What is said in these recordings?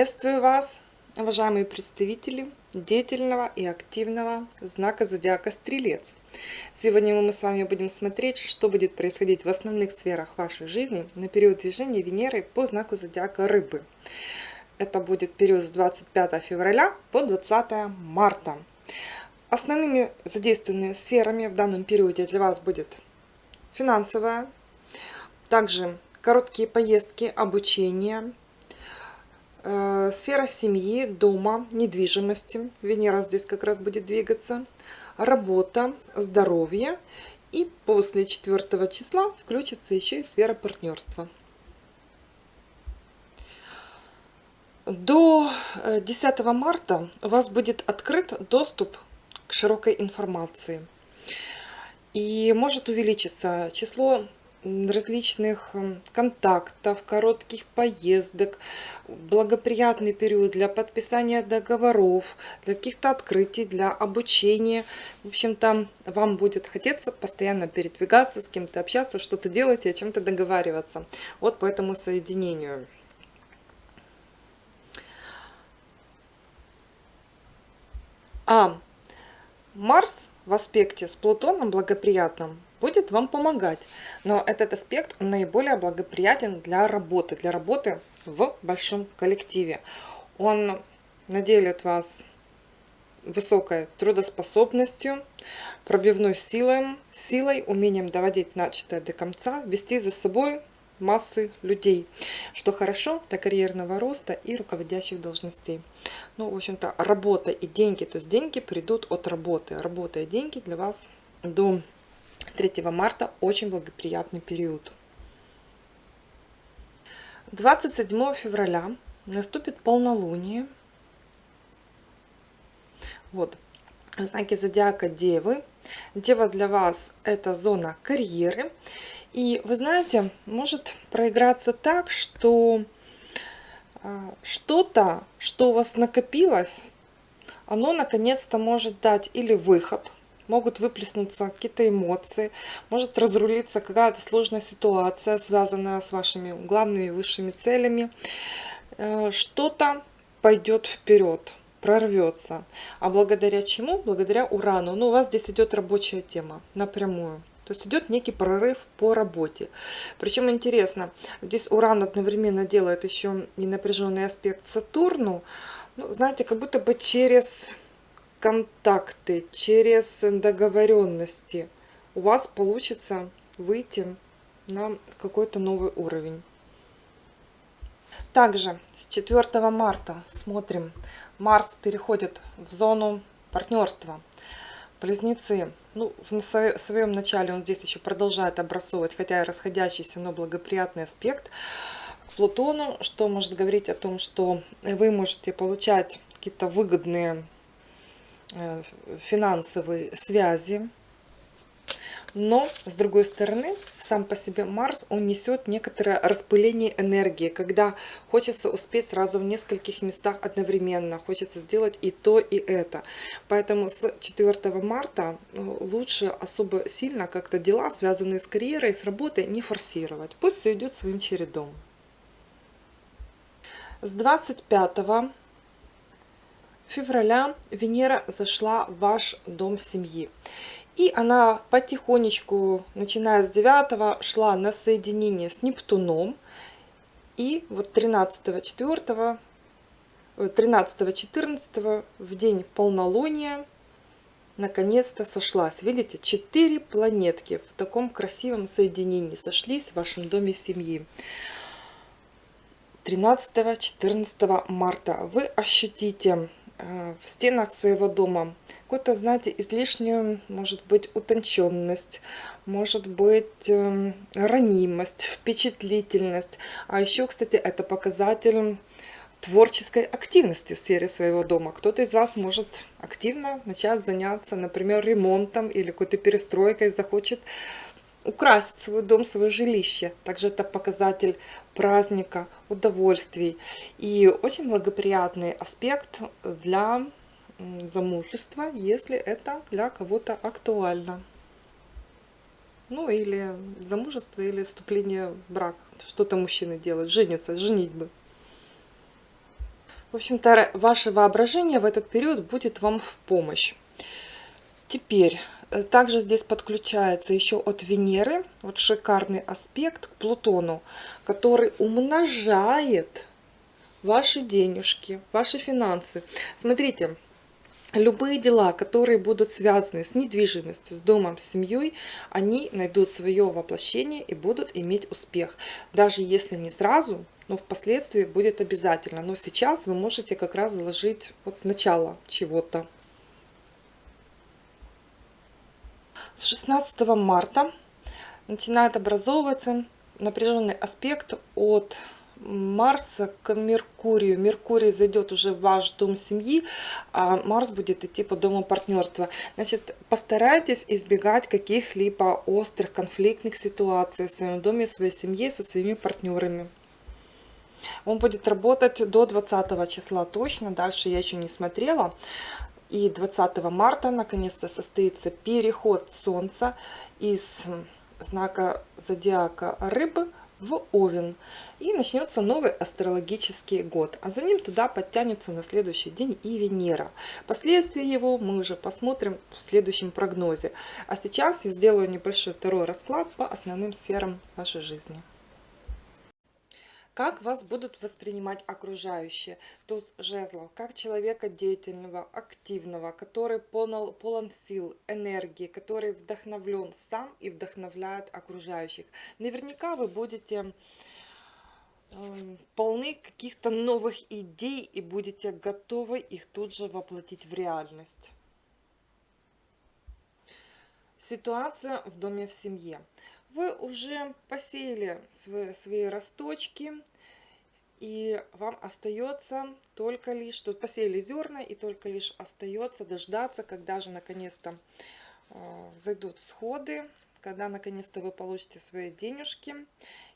Приветствую вас, уважаемые представители деятельного и активного знака зодиака Стрелец. Сегодня мы с вами будем смотреть, что будет происходить в основных сферах вашей жизни на период движения Венеры по знаку зодиака Рыбы. Это будет период с 25 февраля по 20 марта. Основными задействованными сферами в данном периоде для вас будет финансовая, также короткие поездки, обучение, сфера семьи, дома, недвижимости. Венера здесь как раз будет двигаться. Работа, здоровье. И после 4 числа включится еще и сфера партнерства. До 10 э, марта у вас будет открыт доступ к широкой информации. И может увеличиться число различных контактов, коротких поездок, благоприятный период для подписания договоров, для каких-то открытий, для обучения. В общем-то, вам будет хотеться постоянно передвигаться, с кем-то общаться, что-то делать и о чем-то договариваться. Вот по этому соединению. А Марс в аспекте с Плутоном благоприятным будет вам помогать. Но этот аспект наиболее благоприятен для работы, для работы в большом коллективе. Он наделит вас высокой трудоспособностью, пробивной силой, силой, умением доводить начатое до конца, вести за собой массы людей, что хорошо для карьерного роста и руководящих должностей. Ну, в общем-то, работа и деньги, то есть деньги придут от работы. Работа и деньги для вас до 3 марта очень благоприятный период. 27 февраля наступит полнолуние. Вот, знаки зодиака Девы. Дева для вас это зона карьеры. И вы знаете, может проиграться так, что а, что-то, что у вас накопилось, оно наконец-то может дать или выход, могут выплеснуться какие-то эмоции, может разрулиться какая-то сложная ситуация, связанная с вашими главными высшими целями. Э, что-то пойдет вперед, прорвется. А благодаря чему? Благодаря Урану. Ну, у вас здесь идет рабочая тема напрямую. То есть идет некий прорыв по работе. Причем интересно, здесь Уран одновременно делает еще и напряженный аспект Сатурну. Ну, знаете, как будто бы через контакты, через договоренности у вас получится выйти на какой-то новый уровень. Также с 4 марта смотрим, Марс переходит в зону партнерства. Близнецы, ну, в своем начале он здесь еще продолжает обрасовывать, хотя и расходящийся, но благоприятный аспект к Плутону, что может говорить о том, что вы можете получать какие-то выгодные финансовые связи. Но, с другой стороны, сам по себе Марс, он несет некоторое распыление энергии, когда хочется успеть сразу в нескольких местах одновременно, хочется сделать и то, и это. Поэтому с 4 марта э, лучше особо сильно как-то дела, связанные с карьерой, с работой, не форсировать. Пусть все идет своим чередом. С 25 февраля Венера зашла в ваш дом семьи. И она потихонечку, начиная с 9 шла на соединение с Нептуном. И вот 13 4 13-14 в день полнолуния наконец-то сошлась. Видите, четыре планетки в таком красивом соединении сошлись в вашем доме семьи. 13-14 марта вы ощутите в стенах своего дома какую-то, знаете, излишнюю, может быть, утонченность, может быть, эм, ранимость, впечатлительность. А еще, кстати, это показатель творческой активности в сфере своего дома. Кто-то из вас может активно начать заняться, например, ремонтом или какой-то перестройкой, захочет украсить свой дом, свое жилище. Также это показатель праздника, удовольствий. И очень благоприятный аспект для замужества, если это для кого-то актуально. Ну или замужество, или вступление в брак. Что-то мужчины делают, женятся, женитьбы. В общем-то, ваше воображение в этот период будет вам в помощь. Теперь, также здесь подключается еще от Венеры, вот шикарный аспект к Плутону, который умножает ваши денежки, ваши финансы. Смотрите, любые дела, которые будут связаны с недвижимостью, с домом, с семьей, они найдут свое воплощение и будут иметь успех. Даже если не сразу, но впоследствии будет обязательно. Но сейчас вы можете как раз заложить вот начало чего-то. С 16 марта начинает образовываться напряженный аспект от Марса к Меркурию. Меркурий зайдет уже в ваш дом семьи, а Марс будет идти по дому партнерства. Значит, постарайтесь избегать каких-либо острых конфликтных ситуаций в своем доме, в своей семье, со своими партнерами. Он будет работать до 20 числа точно, дальше я еще не смотрела. И 20 марта наконец-то состоится переход Солнца из знака зодиака Рыбы в Овен. И начнется новый астрологический год. А за ним туда подтянется на следующий день и Венера. Последствия его мы уже посмотрим в следующем прогнозе. А сейчас я сделаю небольшой второй расклад по основным сферам вашей жизни как вас будут воспринимать окружающие. Туз жезлов, как человека деятельного, активного, который полон, полон сил, энергии, который вдохновлен сам и вдохновляет окружающих. Наверняка вы будете э, полны каких-то новых идей и будете готовы их тут же воплотить в реальность. Ситуация в доме в семье вы уже посеяли свои, свои росточки, и вам остается только лишь, тут посеяли зерна, и только лишь остается дождаться, когда же наконец-то э, зайдут всходы, когда наконец-то вы получите свои денежки,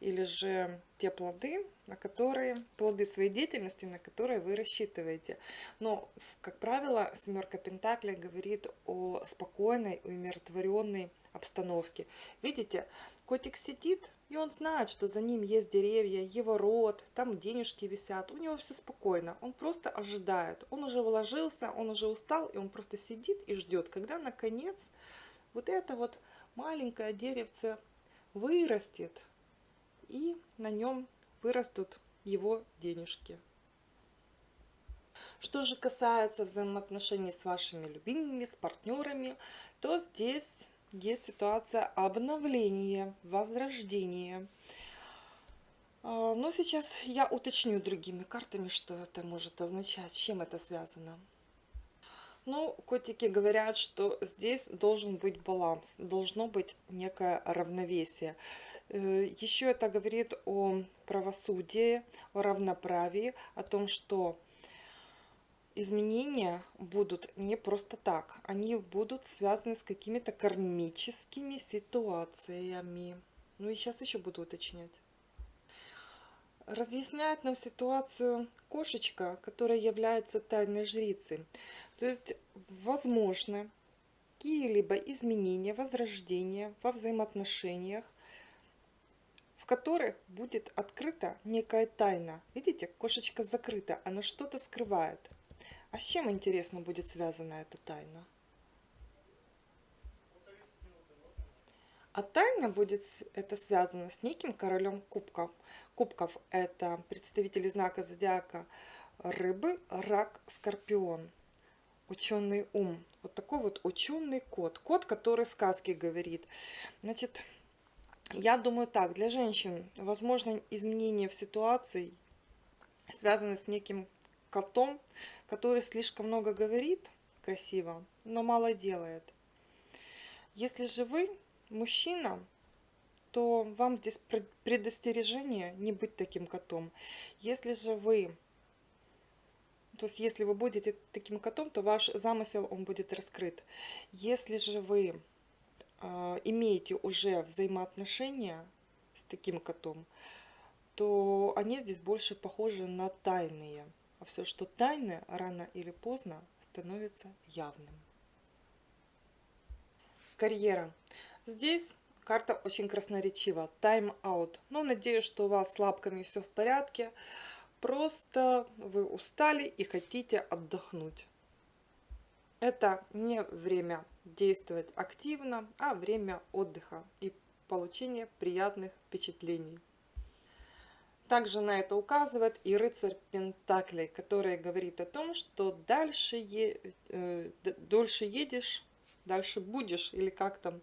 или же те плоды, на которые, плоды своей деятельности, на которые вы рассчитываете. Но, как правило, семерка Пентаклей говорит о спокойной, умиротворенной обстановке. Видите, котик сидит, и он знает, что за ним есть деревья, его рот, там денежки висят. У него все спокойно, он просто ожидает. Он уже вложился, он уже устал, и он просто сидит и ждет, когда наконец вот это вот маленькое деревце вырастет, и на нем вырастут его денежки. Что же касается взаимоотношений с вашими любимыми, с партнерами, то здесь есть ситуация обновления, возрождения. А, но сейчас я уточню другими картами, что это может означать, чем это связано. Ну, котики говорят, что здесь должен быть баланс, должно быть некое равновесие. Э, Еще это говорит о правосудии, о равноправии, о том, что изменения будут не просто так. Они будут связаны с какими-то кармическими ситуациями. Ну и сейчас еще буду уточнять. Разъясняет нам ситуацию кошечка, которая является тайной жрицей. То есть, возможно, какие-либо изменения, возрождения во взаимоотношениях, в которых будет открыта некая тайна. Видите, кошечка закрыта, она что-то скрывает. А с чем, интересно, будет связана эта тайна? А тайна будет это связано с неким королем кубков. Кубков это представители знака зодиака рыбы, рак, скорпион. Ученый ум. Вот такой вот ученый кот. Кот, который сказки говорит. Значит, я думаю так, для женщин возможно изменение в ситуации, связанное с неким котом, который слишком много говорит красиво, но мало делает. Если же вы мужчина, то вам здесь предостережение не быть таким котом. Если же вы, то есть если вы будете таким котом, то ваш замысел он будет раскрыт. Если же вы э, имеете уже взаимоотношения с таким котом, то они здесь больше похожи на тайные. А все, что тайное, рано или поздно становится явным. Карьера. Здесь карта очень красноречива. Тайм-аут. Но надеюсь, что у вас с лапками все в порядке. просто вы устали и хотите отдохнуть. Это не время действовать активно, а время отдыха и получения приятных впечатлений. Также на это указывает и рыцарь Пентаклей, который говорит о том, что дальше е, э, дольше едешь, дальше будешь, или как там,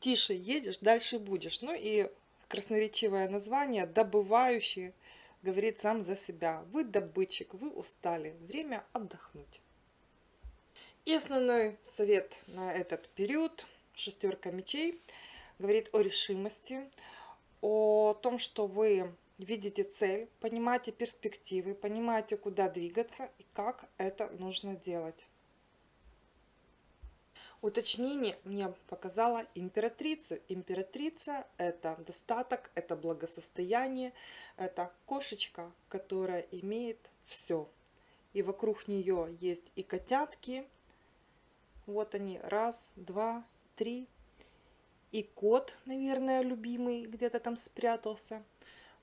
тише едешь, дальше будешь. Ну и красноречивое название «Добывающий» говорит сам за себя. Вы добытчик, вы устали, время отдохнуть. И основной совет на этот период, шестерка мечей, говорит о решимости, о том, что вы видите цель, понимаете перспективы, понимаете, куда двигаться и как это нужно делать. Уточнение мне показала императрицу. Императрица – это достаток, это благосостояние, это кошечка, которая имеет все. И вокруг нее есть и котятки. Вот они, раз, два, три, и кот, наверное, любимый где-то там спрятался.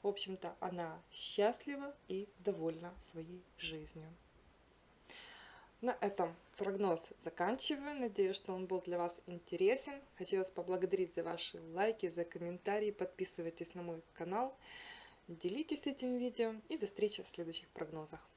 В общем-то, она счастлива и довольна своей жизнью. На этом прогноз заканчиваю. Надеюсь, что он был для вас интересен. Хочу вас поблагодарить за ваши лайки, за комментарии. Подписывайтесь на мой канал, делитесь этим видео и до встречи в следующих прогнозах.